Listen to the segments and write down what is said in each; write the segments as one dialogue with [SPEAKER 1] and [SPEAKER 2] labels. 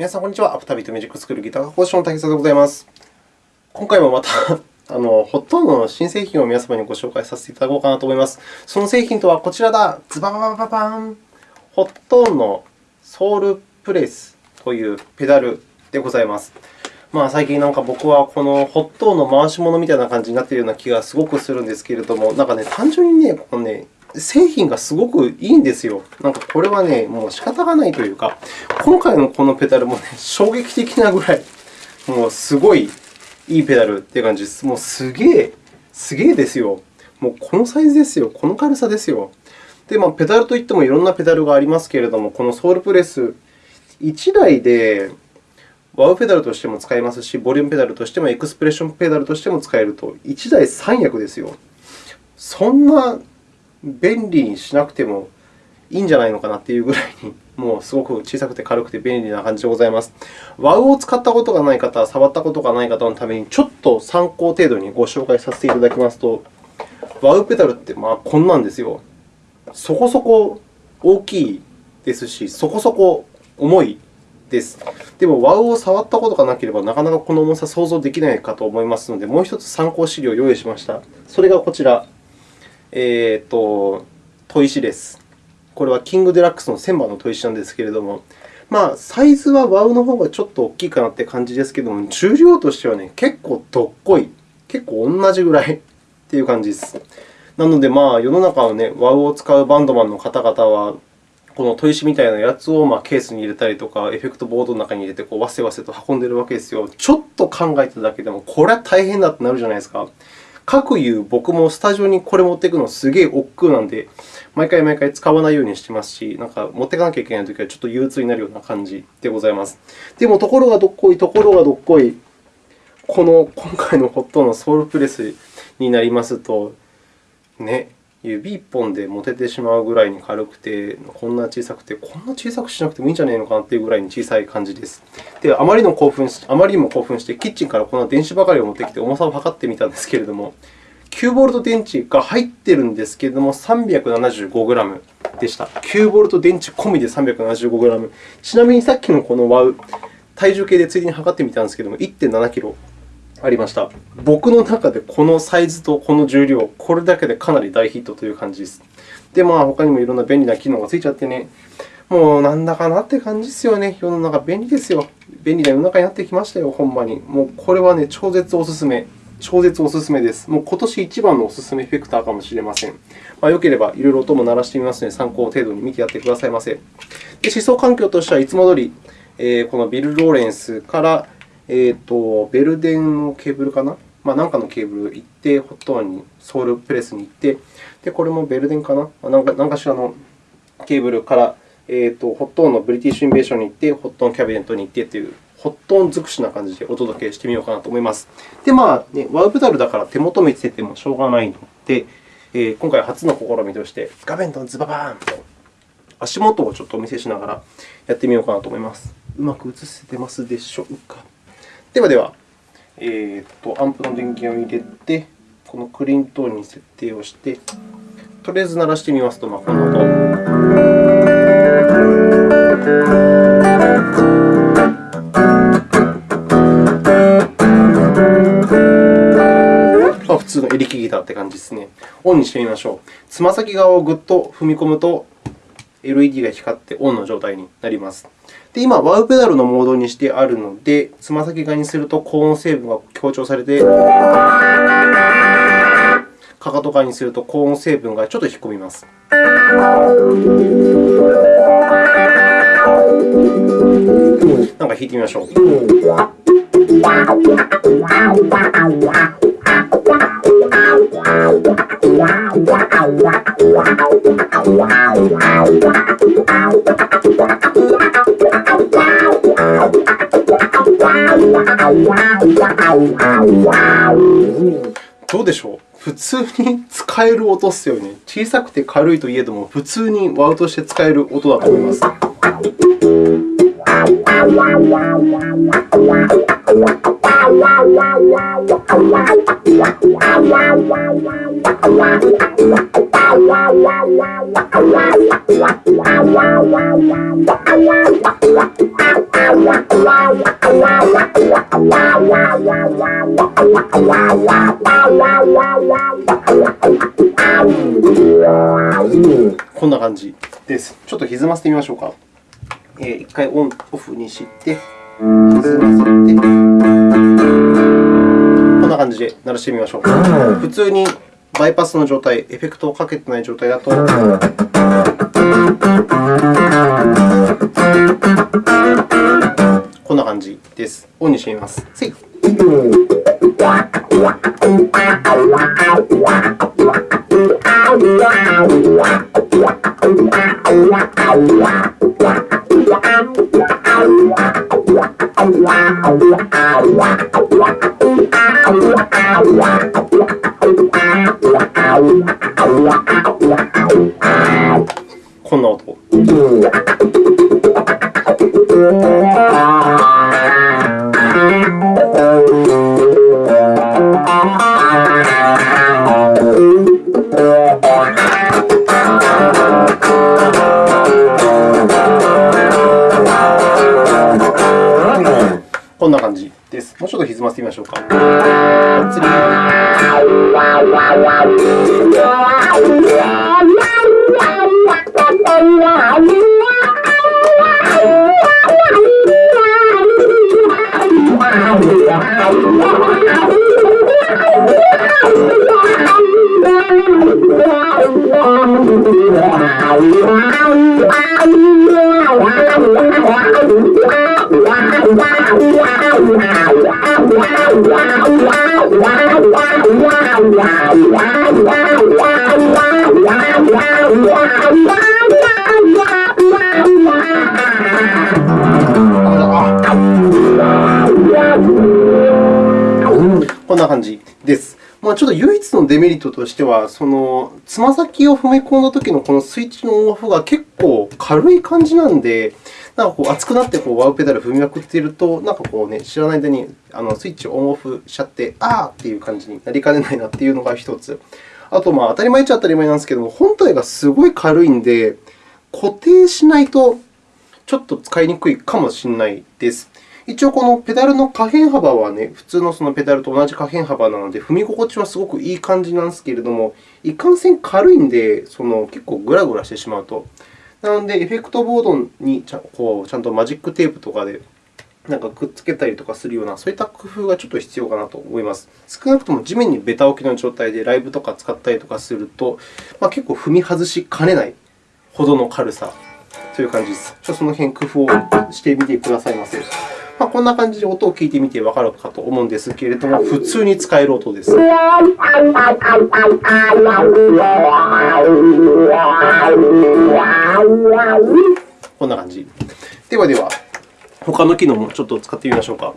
[SPEAKER 1] 皆さん、こんにちは。アフタービートミュージックスクールギター講師の竹澤でございます。今回もまた あの Hotone の新製品を皆様にご紹介させていただこうかなと思います。その製品とはこちらだ。ズバババババン Hotone の Soul Press というペダルでございます。まあ、最近なんか僕はこの Hotone の回し者みたいな感じになっているような気がすごくするんですけれども、なんかね、単純にね、このね、製品がすごくいいんですよ。なんかこれはね、もう仕方がないというか、今回のこのペダルもね、衝撃的なぐらい、もうすごいいいペダルっていう感じです。もうすげえ、すげえですよ。もうこのサイズですよ。この軽さですよ。で、まあ、ペダルといってもいろんなペダルがありますけれども、このソウルプレス1台でワウペダルとしても使えますし、ボリュームペダルとしても、エクスプレッションペダルとしても使えると、1台3役ですよ。そんな便利にしなくてもいいんじゃないのかなというぐらいに、もうすごく小さくて軽くて便利な感じでございます。ワウを使ったことがない方、触ったことがない方のために、ちょっと参考程度にご紹介させていただきますと、ワウペダルってまあこんなんですよ。そこそこ大きいですし、そこそこ重いです。でも、ワウを触ったことがなければ、なかなかこの重さ想像できないかと思いますので、もう1つ参考資料を用意しました。それがこちら。えーと、砥石です。これはキングデラックスの1000番の砥石なんですけれども、まあ、サイズはワウの方がちょっと大きいかなという感じですけれども、重量としては、ね、結構どっこい、結構同じぐらい という感じです。なので、まあ、世の中の、ね、ワウを使うバンドマンの方々は、この砥石みたいなやつをまあケースに入れたりとか、エフェクトボードの中に入れてこうわせわせと運んでいるわけですよ。ちょっと考えただけでも、これは大変だってなるじゃないですか。各言う僕もスタジオにこれ持っていくのすげえ億劫なんで、毎回毎回使わないようにしてますし、なんか持っていかなきゃいけないときはちょっと憂鬱になるような感じでございます。でも、ところがどっこい、ところがどっこい、この今回のホットのソウルプレスになりますと、ね、指1本で持ててしまうぐらいに軽くて、こんな小さくて、こんな小さくしなくてもいいんじゃないのかなというぐらいに小さい感じです。で、あまりの興奮あまりにも興奮して、キッチンからこんな電子ばかりを持ってきて重さを測ってみたんですけれども、9V 電池が入っているんですけれども、375g でした。9V 電池込みで 375g。ちなみにさっきのこのワウ、体重計でついでに測ってみたんですけれども、1.7kg。ありました。僕の中でこのサイズとこの重量、これだけでかなり大ヒットという感じです。で、まあ、他にもいろんな便利な機能がついちゃってね、もうなんだかなって感じですよね。世の中便利ですよ。便利な世の中になってきましたよ、ほんまに。もうこれはね、超絶おすすめ。超絶おすすめです。もう今年一番のおすすめエフェクターかもしれません。まあ、よければいろいろ音も鳴らしてみますので、参考程度に見てやってくださいませ。で試奏環境としてはいつも通り、え、この Bill Lawrence からえーと、 Belden のケーブルかな、まあ、なんかのケーブル行って、 Hotone に、 Soul Press に行って、でこれも Belden かな、なんか何かしらのケーブルから、えーと、 Hotone の British Invasion に行って、 Hotone キャビネットに行ってという、ホットオン尽くしな感じでお届けしてみようかなと思います。で、まあね、ワウペダルだから手元見せてもしょうがないので、えー、今回初の試みとして、画面とズババーンと足元をちょっとお見せしながらやってみようかなと思います。うまく映せてますでしょうか？ではでは、えーと、アンプの電源を入れて、このクリントーンに設定をして、とりあえず鳴らしてみますと、まあ、この音。普通のエレキギターって感じですね。オンにしてみましょう。つま先側をぐっと踏み込むと、LED が光ってオンの状態になります。で、今、ワウペダルのモードにしてあるので、つま先側にすると高音成分が強調されて、かかと側にすると高音成分がちょっと引っ込みます。なんか弾いてみましょう。どうでしょう？普通に使える音ですよね。小さくて軽いといえども、普通にワウとして使える音だと思います。こんな感じです。ちょっと歪ませてみましょうか。えー、1回オン、オフにして、歪ませて、こんな感じで鳴らしてみましょう。普通にバイパスの状態、エフェクトをかけてない状態だと、こんな感じです。オンにしてみます。せいこんな音。ませてみましょうか。まあ、ちょっと唯一のデメリットとしては、そのつま先を踏み込んだときのこのスイッチのオンオフが結構軽い感じなんで、なんかこう熱くなってこうワウペダル踏みまくっていると、なんかこうね、知らない間にあのスイッチをオンオフしちゃって、あーっていう感じになりかねないなっていうのが1つ。あと、まあ、当たり前っちゃ当たり前なんですけども、本体がすごい軽いんで、固定しないとちょっと使いにくいかもしれないです。一応、このペダルの可変幅は、ね、普通のそのペダルと同じ可変幅なので、踏み心地はすごくいい感じなんですけれども、いかんせん軽いんで、その結構グラグラしてしまうと。なので、エフェクトボードにちゃこうちゃんとマジックテープとかでなんかくっつけたりとかするような、そういった工夫がちょっと必要かなと思います。少なくとも地面にベタ置きの状態でライブとか使ったりとかすると、まあ、結構踏み外しかねないほどの軽さという感じです。ちょっとその辺工夫をしてみてくださいませ。まあ、こんな感じで音を聞いてみてわかるかと思うんですけれども、普通に使える音です。こんな感じ。ではでは、他の機能もちょっと使ってみましょうか。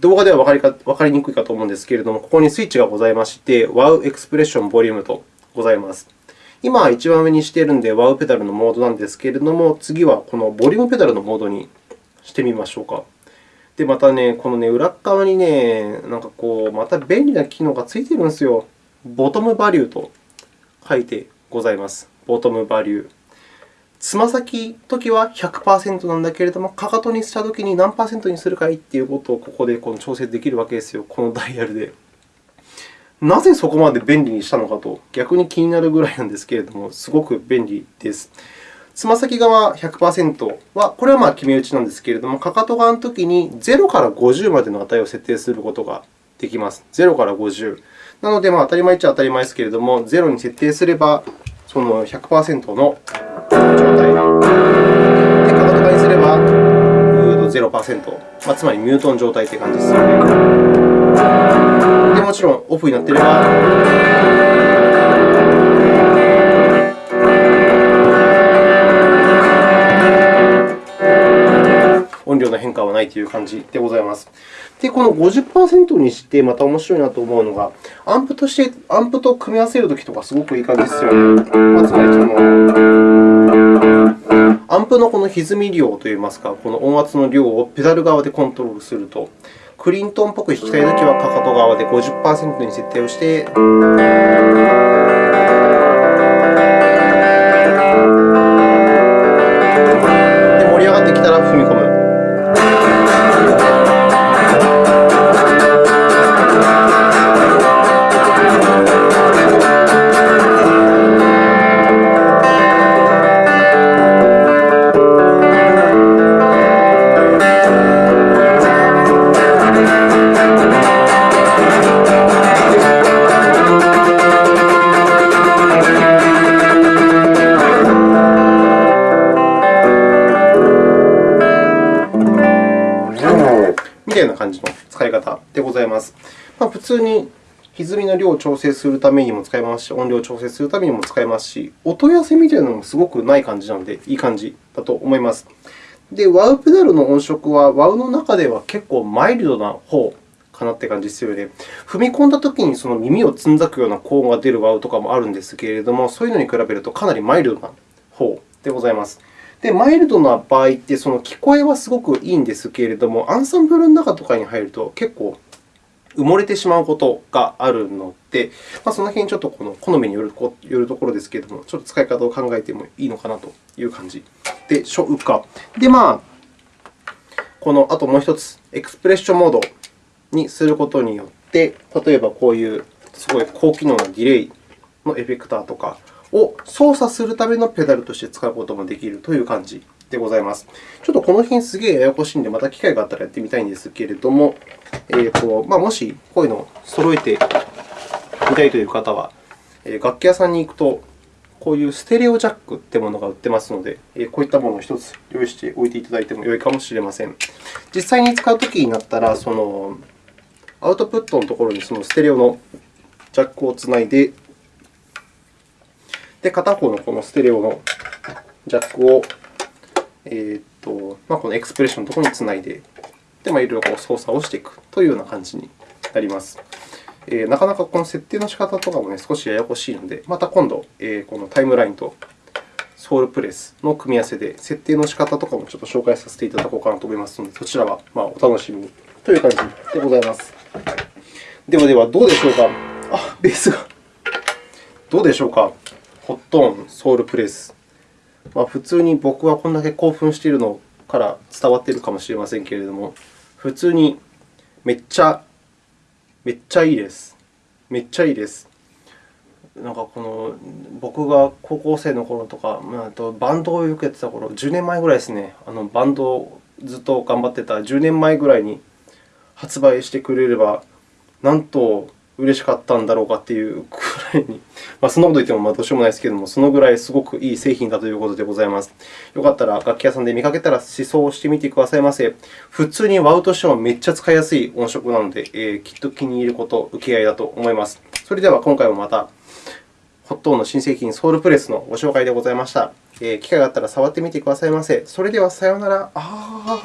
[SPEAKER 1] 動画ではわかりか分かりにくいかと思うんですけれども、ここにスイッチがございまして、Wow エクスプレッションボリュームとございます。今は、一番上にしているので Wow ペダルのモードなんですけれども、次はこのボリュームペダルのモードにしてみましょうか。で、またね、このね、裏側にね、なんかこう、また便利な機能がついてるんですよ。ボトムバリューと書いてございます。ボトムバリュー。つま先時は100%なんだけれども、かかとにしたときに何%にするかいということをここでこの調整できるわけですよ、このダイヤルで。なぜそこまで便利にしたのかと、逆に気になるぐらいなんですけれども、すごく便利です。つま先側100%は、これはまあ決め打ちなんですけれども、かかと側のときに0から50までの値を設定することができます。0から50。なので、まあ、当たり前っちゃ当たり前ですけれども、0に設定すれば、その100%の状態。で、かかと側にすれば0%、まあ、つまりミュートン状態という感じですよね。で、もちろんオフになっていれば、ないという感じでございます。で、この50%にしてまた面白いなと思うのが、アンプとしてアンプと組み合わせるときとかすごくいい感じですよね。まあ、つまりその、アンプのこの歪み量といいますか、この音圧の量をペダル側でコントロールすると、クリントンっぽく弾きたいときはかかと側で50%に設定をして、方でございます。まあ、普通に歪みの量を調整するためにも使えますし、音量を調整するためにも使えますし、音痩せみたいなのもすごくない感じなので、いい感じだと思います。で、WOW ペダルの音色は WOW の中では結構マイルドな方かなって感じですよね。踏み込んだときにその耳をつんざくような高音が出る WOW とかもあるんですけれども、そういうのに比べるとかなりマイルドな方でございます。で、マイルドな場合って、その聞こえはすごくいいんですけれども、アンサンブルの中とかに入ると結構埋もれてしまうことがあるので、まあ、その辺ちょっとこの好みによるよるところですけれども、ちょっと使い方を考えてもいいのかなという感じでしょうか。で、まあ、このあともう1つ、エクスプレッションモードにすることによって、例えばこういうすごい高機能なディレイのエフェクターとかを操作するためのペダルとして使うこともできるという感じでございます。ちょっとこの辺すげえややこしいので、また機会があったらやってみたいんですけれども、えーとまあ、もしこういうのを揃えてみたいという方は、楽器屋さんに行くと、こういうステレオジャックというものが売ってますので、こういったものを1つ用意しておいていただいても良いかもしれません。実際に使うときになったら、そのアウトプットのところにそのステレオのジャックをつないで、で片方のこのステレオのジャックを、えーとまあ、このエクスプレッションのところにつないで、でまあ、いろいろ操作をしていくというような感じになります。えー、なかなかこの設定の仕方とかも、ね、少しややこしいので、また今度、えー、このタイムラインとソウルプレスの組み合わせで、設定の仕方とかもちょっと紹介させていただこうかなと思いますので、そちらはまあお楽しみにという感じでございます。ではでは、どうでしょうか？あ、ベースが。どうでしょうか？ホットーン、ソウルプレス。ま、普通に僕はこんだけ興奮しているのから伝わっているかもしれませんけれども、普通にめっちゃめっちゃいいです。めっちゃいいです。なんかこの僕が高校生の頃とか、あとバンドをよくやってた頃、10年前ぐらいですね。あのバンドをずっと頑張ってた10年前ぐらいに発売してくれれば、なんと嬉しかったんだろうかというくらいに、まあ、そんなこと言ってもまどうしようもないですけれども、そのぐらいすごくいい製品だということでございます。よかったら楽器屋さんで見かけたら試奏してみてくださいませ。普通に WOW としてはめっちゃ使いやすい音色なので、えー、きっと気に入ること、受け合いだと思います。それでは今回もまた、ホットの新製品ソウルプレスのご紹介でございました。えー、機会があったら触ってみてくださいませ。それではさようなら。あ